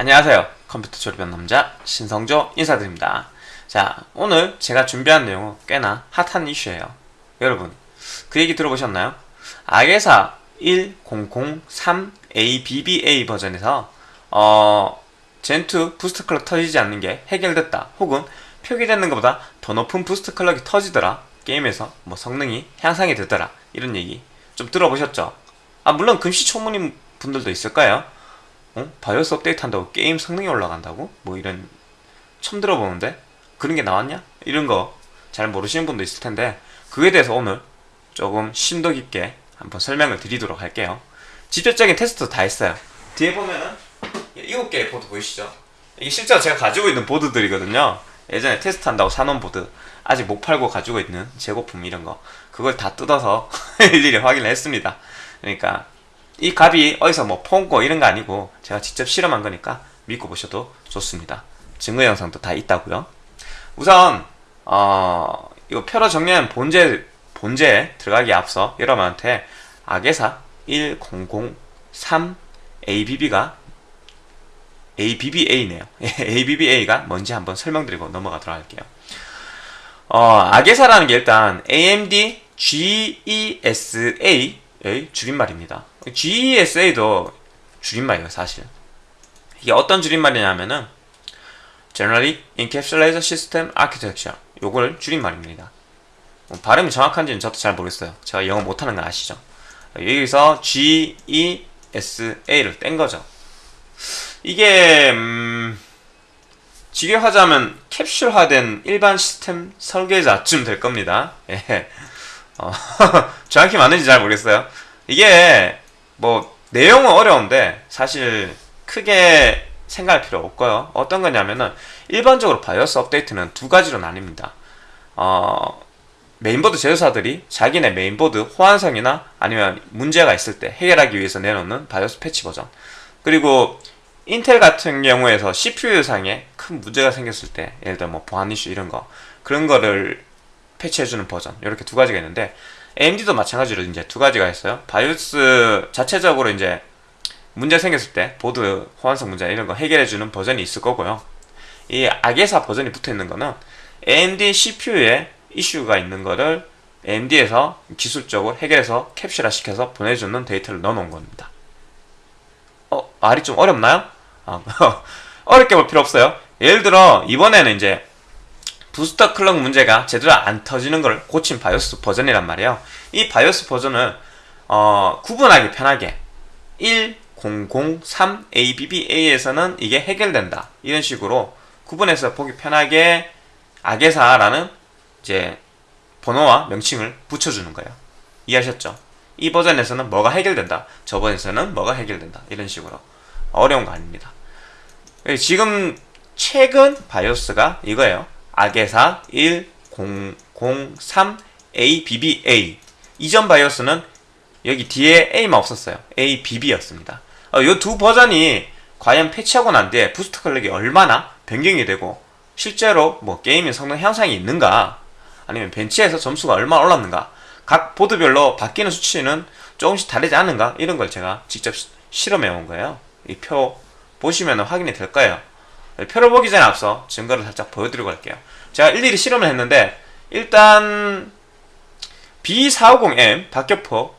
안녕하세요. 컴퓨터 조립한 남자 신성조 인사드립니다. 자, 오늘 제가 준비한 내용은 꽤나 핫한 이슈예요. 여러분, 그 얘기 들어보셨나요? AGESA 1003ABBA 버전에서 어, Zen 2 boost clock 터지지 않는 게 해결됐다. 혹은 표기되는 것보다 더 높은 boost clock이 터지더라. 게임에서 뭐 성능이 향상이 되더라. 이런 얘기 좀 들어보셨죠? 아, 물론 금시초문인 분들도 있을까요 어? 바이오스 업데이트 한다고 게임 성능이 올라간다고? 뭐 이런 처음 들어보는데 그런 게 나왔냐? 이런 거 잘 모르시는 분도 있을 텐데 그에 대해서 오늘 조금 심도 깊게 한번 설명을 드리도록 할게요 직접적인 테스트 다 했어요 뒤에 보면은 7개의 보드 보이시죠? 이게 실제로 제가 가지고 있는 보드들이거든요 예전에 테스트 한다고 사놓은 보드 아직 못 팔고 가지고 있는 재고품 이런 거 그걸 다 뜯어서 일일이 확인을 했습니다 그러니까 이 값이 어디서 뭐 폰고 이런 거 아니고 제가 직접 실험한 거니까 믿고 보셔도 좋습니다. 증거 영상도 다 있다고요. 우선 어 이거 표로 정리한 본제 본제에 들어가기 앞서 여러분한테 악의사 1003 ABB가 ABBA네요. ABBA가 뭔지 한번 설명드리고 넘어가도록 할게요. 어, 악의사라는 게 일단 AMD GESA 의 줄임말입니다. GESA도 줄임말이에요, 사실. 이게 어떤 줄임말이냐면은 Generally Encapsulated System Architecture 요걸 줄임말입니다. 뭐 발음이 정확한지는 저도 잘 모르겠어요. 제가 영어 못하는 건 아시죠? 여기서 GESA를 뗀 거죠. 이게 음, 직역하자면 캡슐화된 일반 시스템 설계자쯤 될 겁니다. 예. 어, 정확히 맞는지 잘 모르겠어요. 이게 뭐 내용은 어려운데 사실 크게 생각할 필요 없고요. 어떤 거냐면은 일반적으로 바이오스 업데이트는 두 가지로 나뉩니다. 어, 메인보드 제조사들이 자기네 메인보드 호환성이나 아니면 문제가 있을 때 해결하기 위해서 내놓는 바이오스 패치 버전. 그리고 인텔 같은 경우에서 CPU상에 큰 문제가 생겼을 때 예를 들어 뭐 보안 이슈 이런 거 그런 거를 패치해주는 버전 이렇게 두 가지가 있는데 AMD도 마찬가지로 이제 두 가지가 있어요. 바이오스 자체적으로 이제 문제 생겼을 때 보드 호환성 문제 이런 거 해결해주는 버전이 있을 거고요. 이 AGESA 버전이 붙어 있는 거는 AMD CPU에 이슈가 있는 거를 AMD에서 기술적으로 해결해서 캡슐화 시켜서 보내주는 데이터를 넣어놓은 겁니다. 어, 말이 좀 어렵나요? 아, 어렵게 볼 필요 없어요. 예를 들어 이번에는 이제 부스터 클럭 문제가 제대로 안 터지는 걸 고친 바이오스 버전이란 말이에요. 이 바이오스 버전은 어, 구분하기 편하게 1003ABBA에서는 이게 해결된다. 이런 식으로 구분해서 보기 편하게 악의사라는 이제 번호와 명칭을 붙여주는 거예요. 이해하셨죠? 이 버전에서는 뭐가 해결된다. 저 버전에서는 뭐가 해결된다. 이런 식으로. 어려운 거 아닙니다. 지금 최근 바이오스가 이거예요. AGESA 1003ABBA 이전 바이오스는 여기 뒤에 A만 없었어요. ABB였습니다. 어, 이 두 버전이 과연 패치하고 난 뒤에 boost clock이 얼마나 변경이 되고 실제로 뭐 게임의 성능 향상이 있는가 아니면 벤치에서 점수가 얼마나 올랐는가 각 보드별로 바뀌는 수치는 조금씩 다르지 않은가 이런 걸 제가 직접 실험해 온 거예요. 이 표 보시면 확인이 될 거예요. 표를 보기 전에 앞서 증거를 살짝 보여드리고 갈게요. 제가 일일이 실험을 했는데 일단 B450M 박격포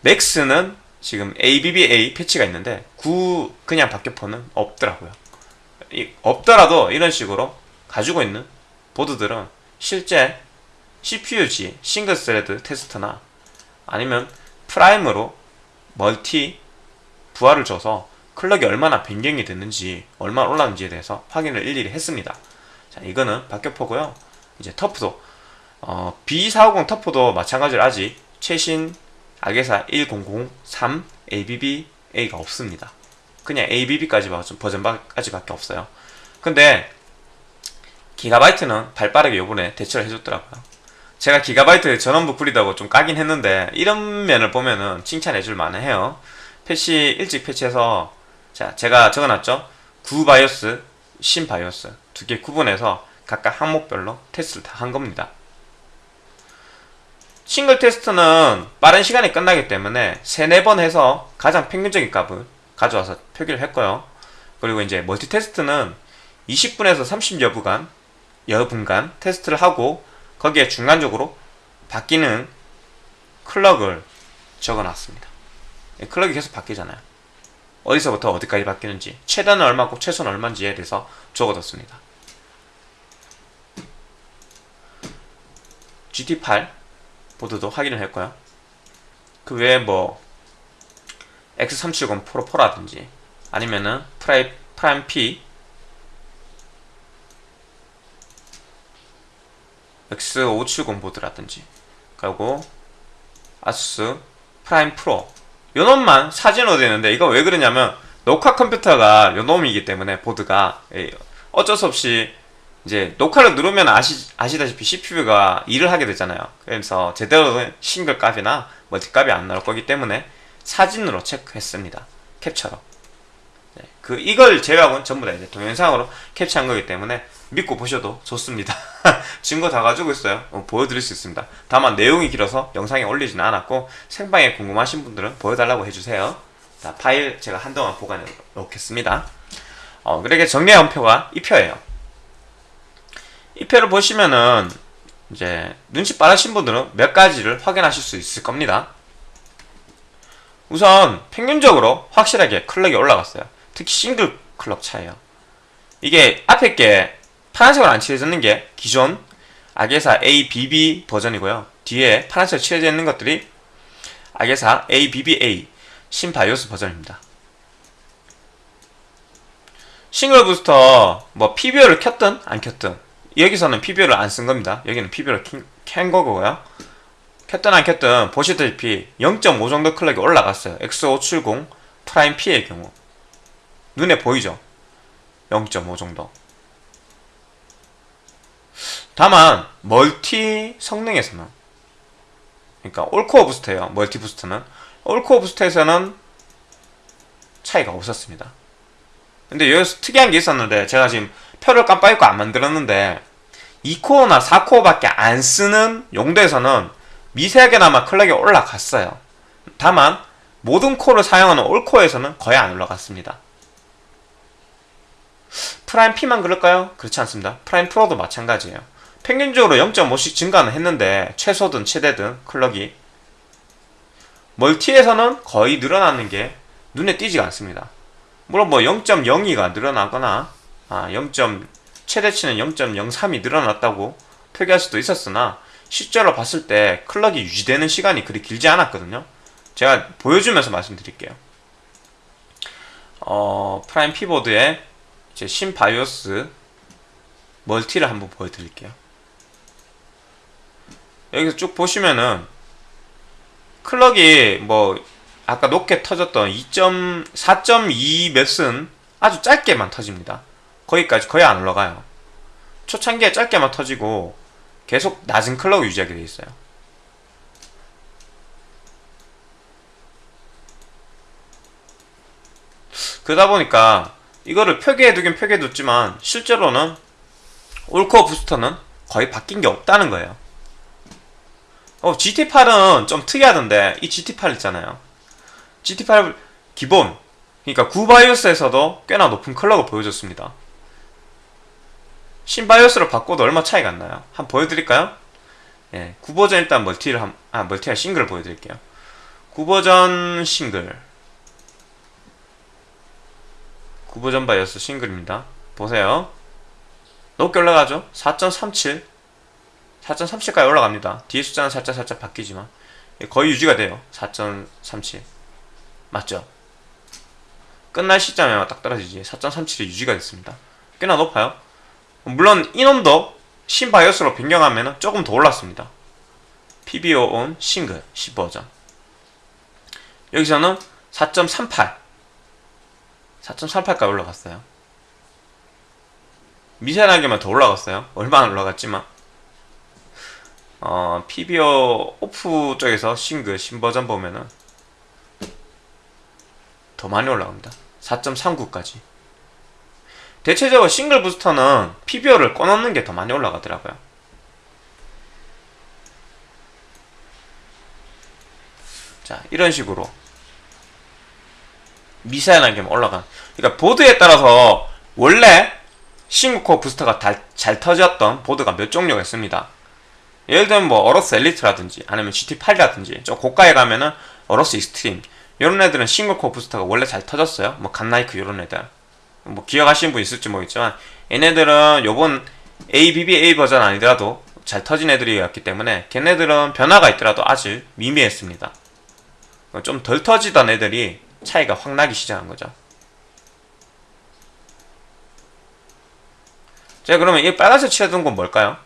맥스는 지금 ABBA 패치가 있는데 9 그냥 박격포는 없더라고요. 없더라도 이런 식으로 가지고 있는 보드들은 실제 CPU-Z 싱글 스레드 테스트나 아니면 프라임으로 멀티 부하를 줘서 clock이 얼마나 변경이 됐는지 얼마나 올랐는지에 대해서 확인을 일일이 했습니다. 자 이거는 박격포고요. 이제 TUF도 어, B450 TUF도 마찬가지로 아직 최신 AGESA 1003 ABBA가 없습니다. 그냥 ABB까지 버전까지 밖에 없어요. 근데 기가바이트는 발빠르게 요번에 대처를 해줬더라고요. 제가 기가바이트 전원부 구리다고 좀 까긴 했는데 이런 면을 보면은 칭찬해줄 만해요. 패치 일찍 패치해서 자, 제가 적어놨죠. 구바이오스, 신바이오스 두 개 구분해서 각각 항목별로 테스트를 다 한 겁니다. 싱글 테스트는 빠른 시간에 끝나기 때문에 3, 4번 해서 가장 평균적인 값을 가져와서 표기를 했고요. 그리고 이제 멀티 테스트는 20분에서 30여 분간 여분간 테스트를 하고 거기에 중간적으로 바뀌는 clock을 적어놨습니다. 예, clock이 계속 바뀌잖아요. 어디서부터 어디까지 바뀌는지 최단은 얼마고 최소는 얼마인지에 대해서 적어뒀습니다. GT8 보드도 확인을 했고요. 그 외에 뭐 X370 프로 4라든지 아니면은 프라이, 프라임 P X570 보드라든지 그리고 아수스 프라임 프로 요 놈만 사진으로 되는데 이거 왜 그러냐면 녹화 컴퓨터가 요 놈이기 때문에 보드가. 예, 어쩔 수 없이 이제 녹화를 누르면 아시, 아시다시피 CPU가 일을 하게 되잖아요. 그래서 제대로 된 싱글 값이나 멀티 값이 안 나올 거기 때문에 사진으로 체크했습니다. 캡처로. 네, 그 이걸 제외하고는 전부 다 이제 동영상으로 캡처한 거기 때문에 믿고 보셔도 좋습니다. 증거 다 가지고 있어요. 어, 보여드릴 수 있습니다. 다만 내용이 길어서 영상에 올리지는 않았고 생방에 궁금하신 분들은 보여달라고 해주세요. 자, 파일 제가 한동안 보관해 놓겠습니다. 어, 그렇게 정리한 표가 이 표예요. 이 표를 보시면은 이제 눈치 빠르신 분들은 몇 가지를 확인하실 수 있을 겁니다. 우선 평균적으로 확실하게 클럭이 올라갔어요. 특히 싱글 클럭 차이에요. 이게 앞에 게 파란색으로 안 칠해졌는 게 기존 악예사 ABB 버전이고요. 뒤에 파란색으로 칠해져 있는 것들이 AGESA ABBA 신바이오스 버전입니다. 싱글 부스터 뭐 PBO를 켰든 안 켰든 여기서는 PBO를 안 쓴 겁니다. 여기는 PBO를 켠 거고요. 켰든 안 켰든 보시다시피 0.5 정도 clock이 올라갔어요. X570 프라임 P의 경우 눈에 보이죠? 0.5 정도. 다만 멀티 성능에서는 그러니까 all-core 부스터예요. 멀티 부스터는 all-core 부스터에서는 차이가 없었습니다. 근데 여기서 특이한 게 있었는데 제가 지금 표를 깜빡 잊고 안 만들었는데 2코어나 4코어밖에 안 쓰는 용도에서는 미세하게나마 clock이 올라갔어요. 다만 모든 코어를 사용하는 all-core에서는 거의 안 올라갔습니다. 프라임 P만 그럴까요? 그렇지 않습니다. 프라임 프로도 마찬가지예요. 평균적으로 0.5씩 증가는 했는데 최소든 최대든 clock이 멀티에서는 거의 늘어나는 게 눈에 띄지가 않습니다. 물론 뭐 0.02가 늘어나거나 아, 0. 최대치는 0.03이 늘어났다고 표기할 수도 있었으나 실제로 봤을 때 clock이 유지되는 시간이 그리 길지 않았거든요. 제가 보여주면서 말씀드릴게요. 어, 프라임 P 보드에 제 신바이오스 멀티를 한번 보여드릴게요. 여기서 쭉 보시면은 클럭이 뭐 아까 높게 터졌던 2.4.2 몇은 아주 짧게만 터집니다. 거기까지 거의 안 올라가요. 초창기에 짧게만 터지고 계속 낮은 클럭을 유지하게 돼 있어요. 그러다 보니까 이거를 표기해 두긴 표기해 뒀지만 실제로는 올코어 부스터는 거의 바뀐 게 없다는 거예요. 어, GT8은 좀 특이하던데 이 GT8 있잖아요. GT8 기본 그러니까 구바이오스에서도 꽤나 높은 클럭을 보여줬습니다. 신바이오스로 바꿔도 얼마 차이가 안 나요. 한번 보여드릴까요? 예, 9버전 일단 멀티를 한, 아, 멀티와 싱글을 보여드릴게요. 9버전 싱글. 9버전 바이오스 싱글입니다. 보세요. 높게 올라가죠? 4.37. 4.37까지 올라갑니다. 뒤에 숫자는 살짝 살짝 바뀌지만 거의 유지가 돼요. 4.37. 맞죠? 끝날 시점에 딱 떨어지지. 4.37이 유지가 됐습니다. 꽤나 높아요. 물론 이놈도 신바이오스로 변경하면 조금 더 올랐습니다. PBO 온 싱글 10버전. 여기서는 4.38. 4.38까지 올라갔어요. 미세하게만 더 올라갔어요. 얼마 안 올라갔지만. 어, PBO 오프 쪽에서 싱글 신버전 보면은 더 많이 올라갑니다. 4.39까지. 대체적으로 싱글 부스터는 PBO를 꺼놓는 게 더 많이 올라가더라고요. 자, 이런 식으로 미세하게 올라가. 그러니까 보드에 따라서 원래 single core 부스터가 다, 잘 터졌던 보드가 몇 종류가 있습니다. 예를 들면 뭐 AORUS Elite라든지 아니면 GT8이라든지 좀 고가에 가면은 AORUS Xtreme 이런 애들은 single core 부스터가 원래 잘 터졌어요. 뭐 GODLIKE 이런 애들 뭐 기억하시는 분 있을지 모르겠지만 얘네들은 요번 ABBA 버전 아니더라도 잘 터진 애들이었기 때문에 걔네들은 변화가 있더라도 아주 미미했습니다. 좀 덜 터지던 애들이 차이가 확 나기 시작한 거죠. 자 그러면 이 빨간색 칠해둔 건 뭘까요?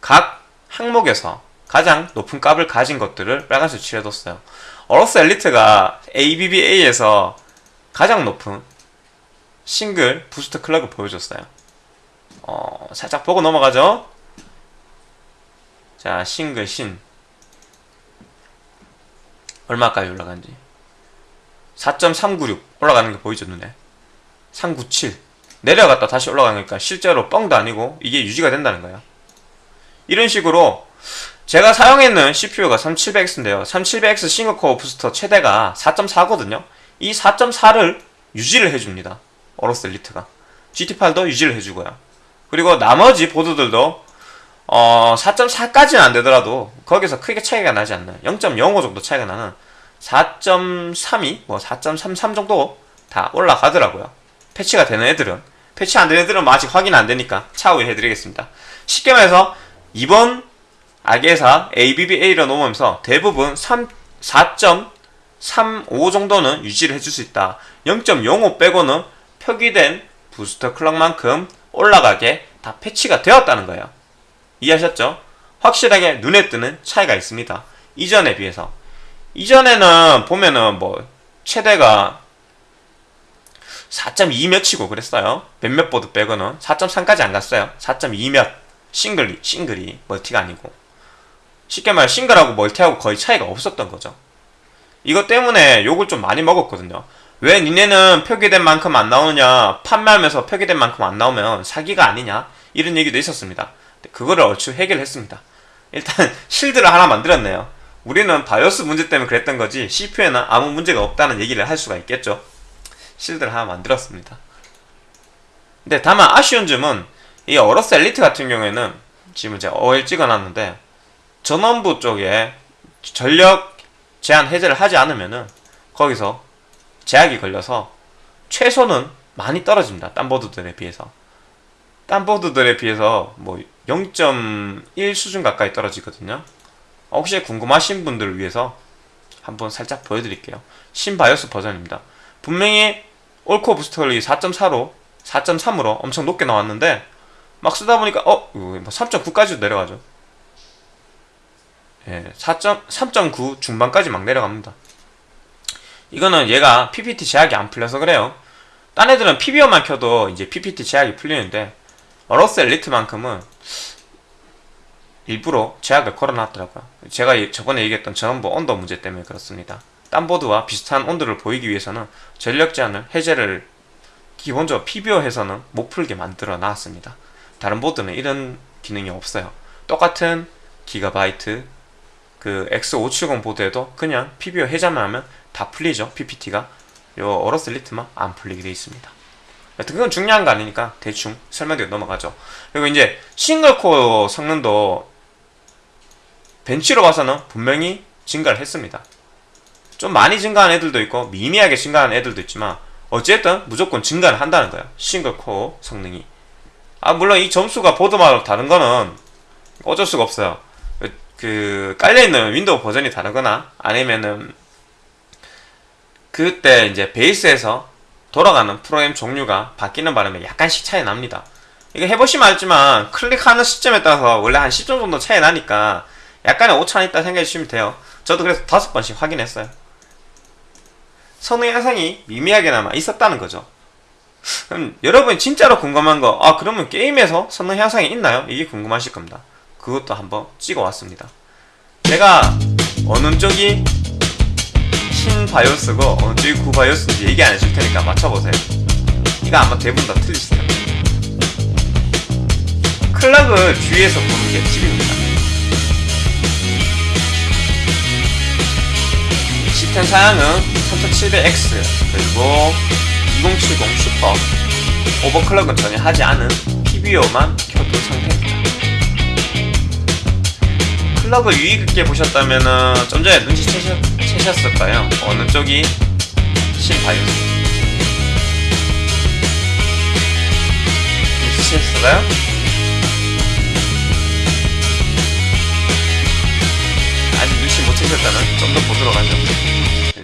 각 항목에서 가장 높은 값을 가진 것들을 빨간색 칠해뒀어요. AORUS Elite가 ABBA에서 가장 높은 싱글 boost clock을 보여줬어요. 어, 살짝 보고 넘어가죠. 자, 싱글 신. 얼마까지 올라간지. 4.396 올라가는 게 보이죠, 눈에. 397. 내려갔다 다시 올라가니까 실제로 뻥도 아니고 이게 유지가 된다는 거예요. 이런 식으로 제가 사용했는 CPU가 3700X인데요. 3700X 싱글코어 부스터 최대가 4.4거든요. 이 4.4를 유지를 해줍니다. 어로스 엘리트가. GT8도 유지를 해주고요. 그리고 나머지 보드들도 어 4.4까지는 안 되더라도 거기서 크게 차이가 나지 않나요? 0.05 정도 차이가 나는 4.32, 뭐 4.33 정도 다 올라가더라고요. 패치가 되는 애들은 패치 안 되는 애들은 뭐 아직 확인 안 되니까 차후에 해드리겠습니다. 쉽게 말해서 이번 악의사 ABBA로 넘으면서 대부분 3, 4.35 정도는 유지를 해줄 수 있다. 0.05 빼고는 표기된 booster clock만큼 올라가게 다 패치가 되었다는 거예요. 이해하셨죠? 확실하게 눈에 뜨는 차이가 있습니다. 이전에 비해서. 이전에는 보면은 뭐 최대가 4.2 몇이고 그랬어요. 몇몇 보드 빼고는 4.3까지 안 갔어요. 4.2 몇. 싱글이, 싱글이 멀티가 아니고. 쉽게 말해 싱글하고 멀티하고 거의 차이가 없었던 거죠. 이것 때문에 욕을 좀 많이 먹었거든요. 왜 니네는 표기된 만큼 안 나오느냐 판매하면서 표기된 만큼 안 나오면 사기가 아니냐 이런 얘기도 있었습니다 그거를 얼추 해결했습니다 일단 실드를 하나 만들었네요 우리는 바이오스 문제 때문에 그랬던 거지 CPU에는 아무 문제가 없다는 얘기를 할 수가 있겠죠 실드를 하나 만들었습니다 근데 다만 아쉬운 점은 이 어로스 엘리트 같은 경우에는 지금 제가 OL 찍어놨는데 전원부 쪽에 전력 제한 해제를 하지 않으면은 거기서 제약이 걸려서 최소는 많이 떨어집니다. 딴 보드들에 비해서. 딴 보드들에 비해서 뭐 0.1 수준 가까이 떨어지거든요. 혹시 궁금하신 분들을 위해서 한번 살짝 보여드릴게요. 신바이오스 버전입니다. 분명히 올코어 부스터 컬이 4.4로 4.3으로 엄청 높게 나왔는데 막 쓰다 보니까 어? 3.9까지도 뭐 내려가죠. 예, 4.3.9 중반까지 막 내려갑니다. 이거는 얘가 PPT 제약이 안 풀려서 그래요. 딴 애들은 PBO만 켜도 이제 PPT 제약이 풀리는데 어로스 엘리트만큼은 일부러 제약을 걸어놨더라고요. 제가 저번에 얘기했던 전원부 온도 문제 때문에 그렇습니다. 딴 보드와 비슷한 온도를 보이기 위해서는 전력 제한을 해제를 기본적으로 PBO에서는 못 풀게 만들어 놨습니다. 다른 보드는 이런 기능이 없어요. 똑같은 기가바이트 그 X570 보드에도 그냥 PBO 해제만 하면 다 풀리죠 PPT가 요 어로스 리트만 안 풀리게 되어 있습니다 여튼 그건 중요한 거 아니니까 대충 설명드리고 넘어가죠 그리고 이제 싱글코어 성능도 벤치로 봐서는 분명히 증가를 했습니다. 좀 많이 증가한 애들도 있고 미미하게 증가한 애들도 있지만 어쨌든 무조건 증가를 한다는 거예요. single core 성능이. 아 물론 이 점수가 보드마다 다른 거는 어쩔 수가 없어요. 그 깔려있는 윈도우 버전이 다르거나 아니면은 그때 이제 베이스에서 돌아가는 프로그램 종류가 바뀌는 바람에 약간씩 차이 납니다. 이거 해보시면 알지만 클릭하는 시점에 따라서 원래 한 10점 정도 차이 나니까 약간의 오차는 있다 생각해 주시면 돼요. 저도 그래서 다섯 번씩 확인했어요. 성능 향상이 미미하게나마 있었다는 거죠. 그럼 여러분 진짜로 궁금한 거, 아 그러면 게임에서 성능 향상이 있나요? 이게 궁금하실 겁니다. 그것도 한번 찍어 왔습니다. 제가 어느 쪽이 신바이오스고 어느 쪽이 구바이오스인지 얘기 안 해줄 테니까 맞춰보세요 이거 아마 대부분 다 틀리실 텐데 클락을 주위에서 보는 게 팁입니다 시스템 생사양은 3700X 그리고 2070 슈퍼 오버클럭은 전혀 하지 않은 TVO만 켜둔 상태입니다. 클럭을 유의 깊게 보셨다면 은 좀 전에 눈치채셨을 까요? 어느 쪽이 신바이오스 눈치채셨어요? 아직 눈치 못 채셨다면 좀 더 보도록 하죠.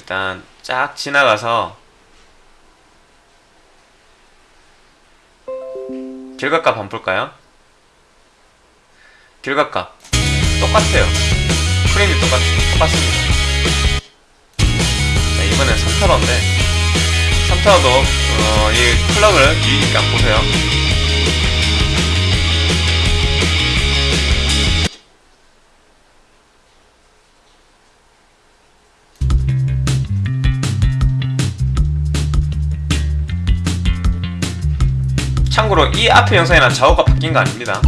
일단 쫙 지나가서 결과값 한번 볼까요? 결과값 똑같아요. 프레임이 똑같, 똑같습니다. 자, 이번엔 3타로인데 3타로도 어, 이 클럭을 유의 깊게 한번 보세요. 참고로 이 앞에 영상이랑 좌우가 바뀐 거 아닙니다.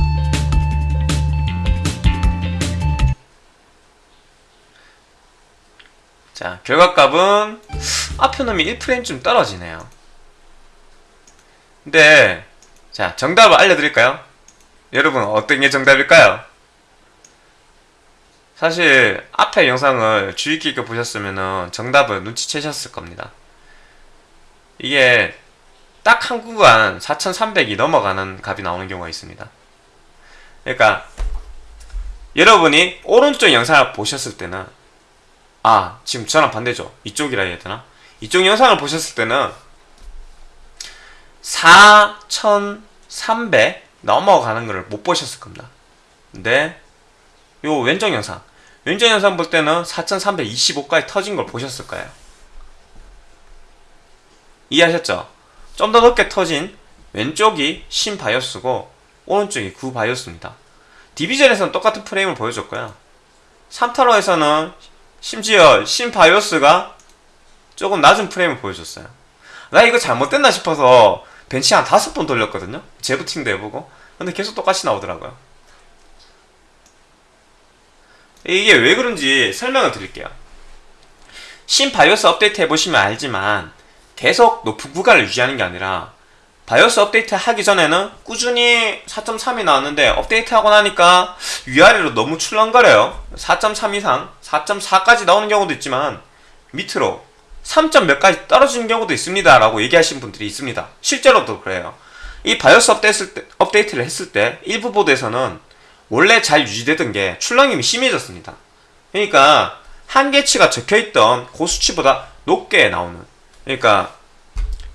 자, 결과값은 앞에 놈이 1프레임쯤 떨어지네요. 근데 자, 정답을 알려드릴까요? 여러분 어떤 게 정답일까요? 사실 앞에 영상을 주의 깊게 보셨으면 정답을 눈치채셨을 겁니다. 이게 딱 한 구간 4300이 넘어가는 값이 나오는 경우가 있습니다. 그러니까 여러분이 오른쪽 영상을 보셨을 때는 아 지금 저랑 반대죠. 이쪽이라 해야 되나? 이쪽 영상을 보셨을 때는 4300 넘어가는 것을 못 보셨을 겁니다. 근데 요 왼쪽 영상 왼쪽 영상 볼 때는 4325까지 터진 걸 보셨을 거예요. 이해하셨죠? 좀 더 높게 터진 왼쪽이 신 바이오스고 오른쪽이 구 바이오스입니다. 디비전에서는 똑같은 프레임을 보여줬고요. 3타로에서는 심지어 신 바이오스가 조금 낮은 프레임을 보여줬어요. 나 이거 잘못됐나 싶어서 벤치 한 다섯 번 돌렸거든요. 재부팅도 해보고. 근데 계속 똑같이 나오더라고요. 이게 왜 그런지 설명을 드릴게요. 신 바이오스 업데이트 해보시면 알지만 계속 높은 구간을 유지하는 게 아니라 BIOS 업데이트 하기 전에는 꾸준히 4.3이 나왔는데 업데이트 하고 나니까 위아래로 너무 출렁거려요. 4.3 이상 4.4까지 나오는 경우도 있지만 밑으로 3. 몇까지 떨어지는 경우도 있습니다 라고 얘기하시는 분들이 있습니다. 실제로도 그래요. 이 BIOS 업데이트, 를 했을 때 일부 보드에서는 원래 잘 유지되던 게 출렁임이 심해졌습니다. 그러니까 한계치가 적혀있던 그 수치보다 높게 나오는 그러니까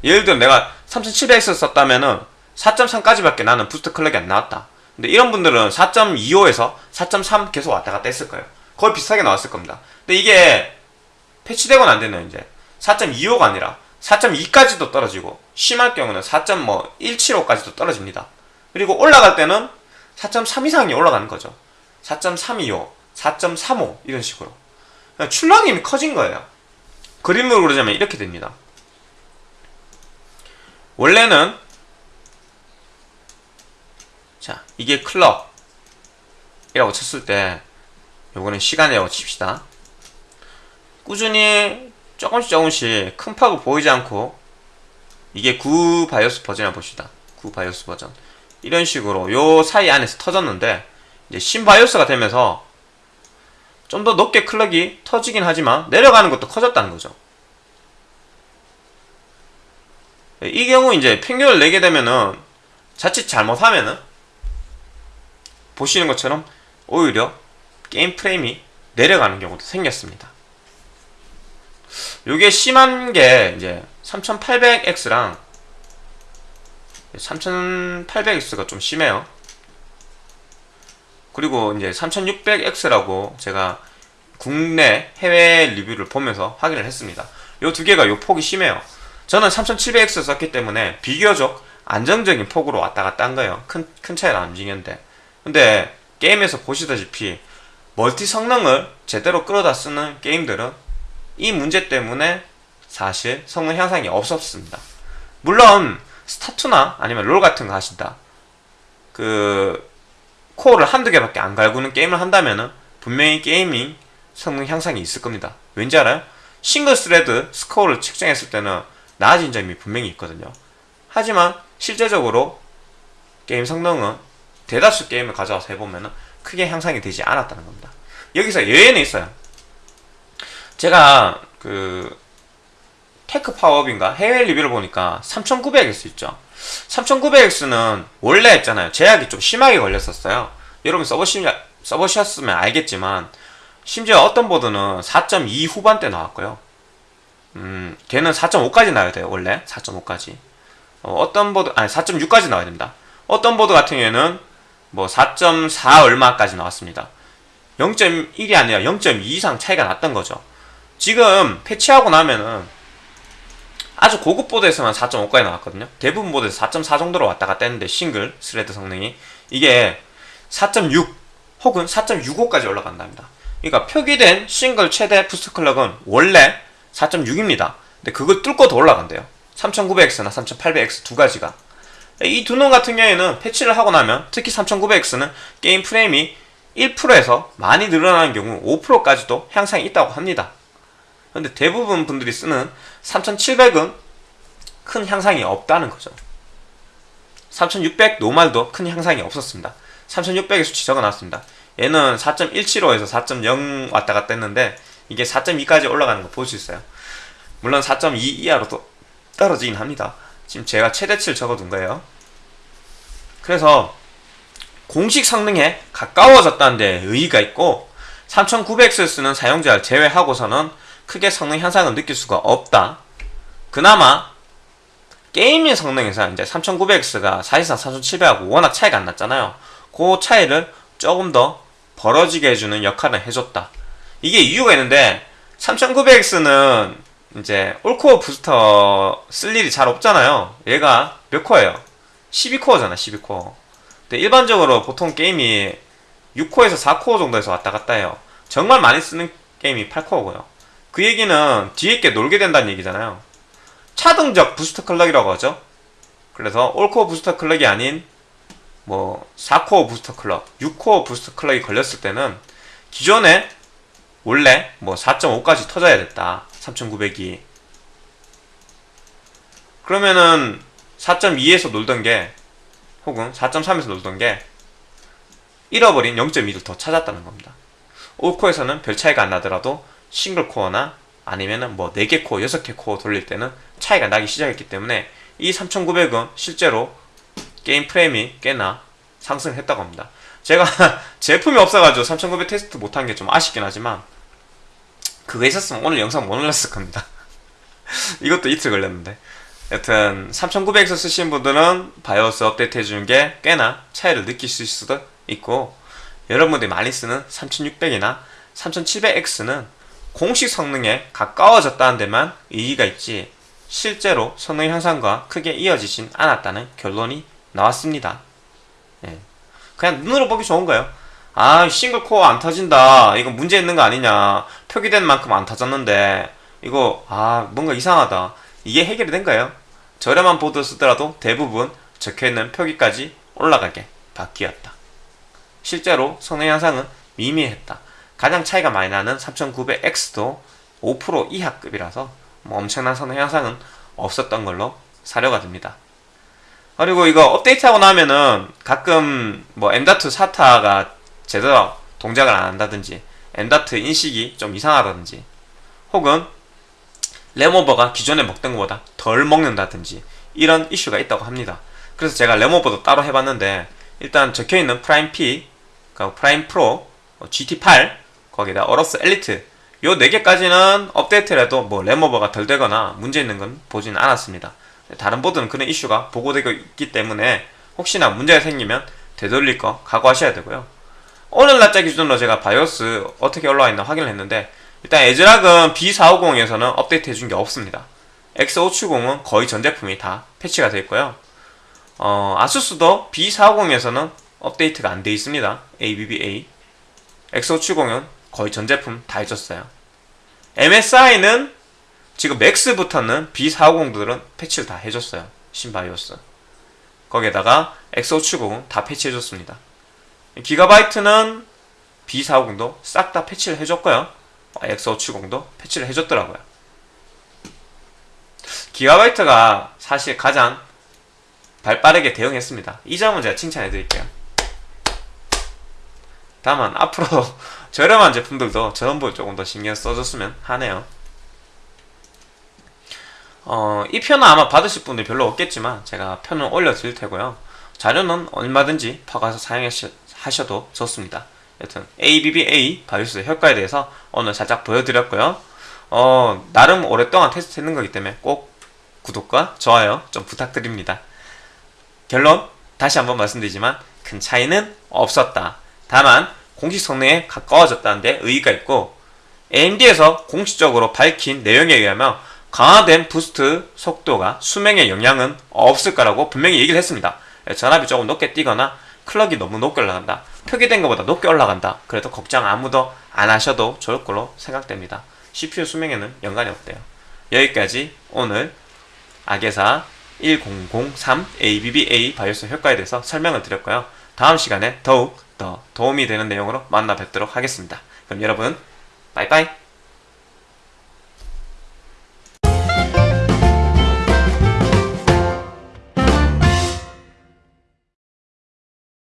예를 들어 내가 3700X 썼다면은 4.3까지밖에 나는 부스트 클럭이 안 나왔다. 근데 이런 분들은 4.25에서 4.3 계속 왔다 갔다 했을 거예요. 거의 비슷하게 나왔을 겁니다. 근데 이게 패치되고는 안 되네요, 이제. 4.25가 아니라 4.2까지도 떨어지고 심할 경우는 4.175까지도 떨어집니다. 그리고 올라갈 때는 4.3 이상이 올라가는 거죠. 4.325, 4.35 이런 식으로. 출렁임이 커진 거예요. 그림으로 그러자면 이렇게 됩니다. 원래는 자 이게 클럭이라고 쳤을 때 요거는 시간이라고 칩시다. 꾸준히 조금씩 조금씩 큰 파고 보이지 않고 이게 9 바이오스 버전이라 봅시다. 9 바이오스 버전. 이런 식으로 요 사이 안에서 터졌는데 이제 신 바이오스가 되면서 좀 더 높게 클럭이 터지긴 하지만 내려가는 것도 커졌다는 거죠 이 경우 이제 평균을 내게 되면은 자칫 잘못하면은 보시는 것처럼 오히려 게임 프레임이 내려가는 경우도 생겼습니다. 요게 심한 게 이제 3800X랑 3800X가 좀 심해요. 그리고 이제 3600X라고 제가 국내 해외 리뷰를 보면서 확인을 했습니다. 요 두 개가 요 폭이 심해요. 저는 3700X 썼기 때문에 비교적 안정적인 폭으로 왔다 갔다 한 거예요. 큰, 큰 차이가 안 움직였는데. 근데 게임에서 보시다시피 멀티 성능을 제대로 끌어다 쓰는 게임들은 이 문제 때문에 사실 성능 향상이 없었습니다. 물론 스타투나 아니면 롤 같은 거 하신다. 그 코어를 한두 개밖에 안 갈구는 게임을 한다면은 분명히 gaming 성능 향상이 있을 겁니다. 왠지 알아요? single thread score를 측정했을 때는 나아진 점이 분명히 있거든요. 하지만 실제적으로 게임 성능은 대다수 게임을 가져와서 해보면 크게 향상이 되지 않았다는 겁니다. 여기서 예외는 있어요. 제가 그 테크 파워업인가 해외 리뷰를 보니까 3900X 있죠. 3900X는 원래 했잖아요. 제약이 좀 심하게 걸렸었어요. 여러분 써보시, 써보셨으면 알겠지만 심지어 어떤 보드는 4.2 후반대 나왔고요. 음, 걔는 4.5까지 나와야 돼요. 원래 4.5까지. 어, 떤 보드 아니 4.6까지 나와야 됩니다. 어떤 보드 같은 경우에는 뭐 4.4 얼마까지 나왔습니다. 0.1이 아니라 0.2 이상 차이가 났던 거죠. 지금 패치하고 나면은 아주 고급 보드에서만 4.5까지 나왔거든요. 대부분 보드에서 4.4 정도로 왔다 갔다 했는데 single thread 성능이 이게 4.6 혹은 4.65까지 올라간답니다. 그러니까 표기된 싱글 최대 boost clock은 원래 4.6입니다. 근데 그걸 뚫고 더 올라간대요. 3900X나 3800X 두 가지가. 이 두 놈 같은 경우에는 패치를 하고 나면 특히 3900X는 게임 프레임이 1%에서 많이 늘어나는 경우 5%까지도 향상이 있다고 합니다. 근데 대부분 분들이 쓰는 3700은 큰 향상이 없다는 거죠. 3600 노말도 큰 향상이 없었습니다. 3600의 수치 적어놨습니다. 얘는 4.175에서 4.0 왔다 갔다 했는데 이게 4.2까지 올라가는 거 볼 수 있어요. 물론 4.2 이하로도 떨어지긴 합니다. 지금 제가 최대치를 적어둔 거예요. 그래서 공식 성능에 가까워졌다는 데 의의가 있고 3900X를 쓰는 사용자를 제외하고서는 크게 성능 향상을 느낄 수가 없다. 그나마 게임의 성능에서 이제 3900X가 사실상 3700하고 워낙 차이가 안 났잖아요. 그 차이를 조금 더 벌어지게 해주는 역할을 해줬다. 이게 이유가 있는데 3900X는 이제 all core booster 쓸 일이 잘 없잖아요. 얘가 몇 코어예요? 12코어잖아, 12코어. 근데 일반적으로 보통 게임이 6코어에서 4코어 정도에서 왔다 갔다 해요. 정말 많이 쓰는 게임이 8코어고요. 그 얘기는 뒤에 게 놀게 된다는 얘기잖아요. 차등적 booster clock이라고 하죠. 그래서 all core booster clock이 아닌 뭐 4코어 booster clock, 6코어 booster clock이 걸렸을 때는 기존에 원래 뭐 4.5까지 터져야 됐다. 3900이. 그러면은 4.2에서 놀던 게 혹은 4.3에서 놀던 게 잃어버린 0.2를 더 찾았다는 겁니다. all core에서는 별 차이가 안 나더라도 single core나 아니면은 뭐 4개 코어, 6개 코어 돌릴 때는 차이가 나기 시작했기 때문에 이 3900은 실제로 게임 프레임이 꽤나 상승했다고 합니다. 제가 제품이 없어가지고 3900 테스트 못한 게 좀 아쉽긴 하지만 그거 있었으면 오늘 영상 못 올렸을 겁니다. 이것도 이틀 걸렸는데 여튼 3900에서 쓰신 분들은 바이오스 업데이트 해주는 게 꽤나 차이를 느끼실 수도 있고 여러분들이 많이 쓰는 3600이나 3700X는 공식 성능에 가까워졌다는 데만 의의가 있지 실제로 성능 향상과 크게 이어지진 않았다는 결론이 나왔습니다. 예. 그냥 눈으로 보기 좋은 거예요. 아, 싱글 코어 안 터진다. 이거 문제 있는 거 아니냐. 표기된 만큼 안 터졌는데, 이거, 아, 뭔가 이상하다. 이게 해결이 된 거예요. 저렴한 보드 쓰더라도 대부분 적혀있는 표기까지 올라가게 바뀌었다. 실제로 성능 향상은 미미했다. 가장 차이가 많이 나는 3900X도 5% 이하급이라서 뭐 엄청난 성능 향상은 없었던 걸로 사료가 됩니다. 그리고 이거 업데이트하고 나면은 가끔 뭐 M.2 SATA가 제대로 동작을 안 한다든지 M.2 인식이 좀 이상하다든지 혹은 램 오버가 기존에 먹던 것보다 덜 먹는다든지 이런 이슈가 있다고 합니다. 그래서 제가 램 오버도 따로 해봤는데 일단 적혀있는 프라임 P, 프라임 프로, GT8, 거기다 어로스 엘리트 요 4개까지는 업데이트를 해도 뭐 램 오버가 덜 되거나 문제 있는 건 보지는 않았습니다. 다른 보드는 그런 이슈가 보고되고 있기 때문에 혹시나 문제가 생기면 되돌릴 거 각오하셔야 되고요. 오늘 날짜 기준으로 제가 BIOS 어떻게 올라와 있나 확인을 했는데 일단 애즈락은 B450에서는 업데이트 해준 게 없습니다. X570은 거의 전 제품이 다 패치가 되어 있고요. 어, 아수스도 B450에서는 업데이트가 안 되어 있습니다. ABBA. X570은 거의 전 제품 다 해줬어요. MSI는 지금 맥스부터는 B450들은 패치를 다 해줬어요. 신바이오스. 거기에다가 X570은 다 패치해줬습니다. 기가바이트는 B450도 싹 다 패치를 해줬고요. X570도 패치를 해줬더라고요. 기가바이트가 사실 가장 발빠르게 대응했습니다. 이 점은 제가 칭찬해 드릴게요. 다만 앞으로 저렴한 제품들도 전원부 조금 더 신경 써줬으면 하네요. 어, 이 편은 아마 받으실 분들 별로 없겠지만 제가 편은 올려드릴 테고요. 자료는 얼마든지 퍼가서 사용하 셔도 좋습니다. 여튼 ABBA 바이오스 효과에 대해서 오늘 살짝 보여드렸고요. 어, 나름 오랫동안 테스트했는 거기 때문에 꼭 구독과 좋아요 좀 부탁드립니다. 결론 다시 한번 말씀드리지만 큰 차이는 없었다. 다만 공식 성능에 가까워졌다는 데 의의가 있고 AMD에서 공식적으로 밝힌 내용에 의하면 강화된 부스트 속도가 수명에 영향은 없을 거라고 분명히 얘기를 했습니다. 전압이 조금 높게 뛰거나 클럭이 너무 높게 올라간다. 표기된 것보다 높게 올라간다. 그래도 걱정 아무도 안 하셔도 좋을 걸로 생각됩니다. CPU 수명에는 연관이 없대요. 여기까지 오늘 아게사 1003 ABBA 바이오스 효과에 대해서 설명을 드렸고요. 다음 시간에 더욱 더 도움이 되는 내용으로 만나 뵙도록 하겠습니다. 그럼 여러분, 빠이빠이!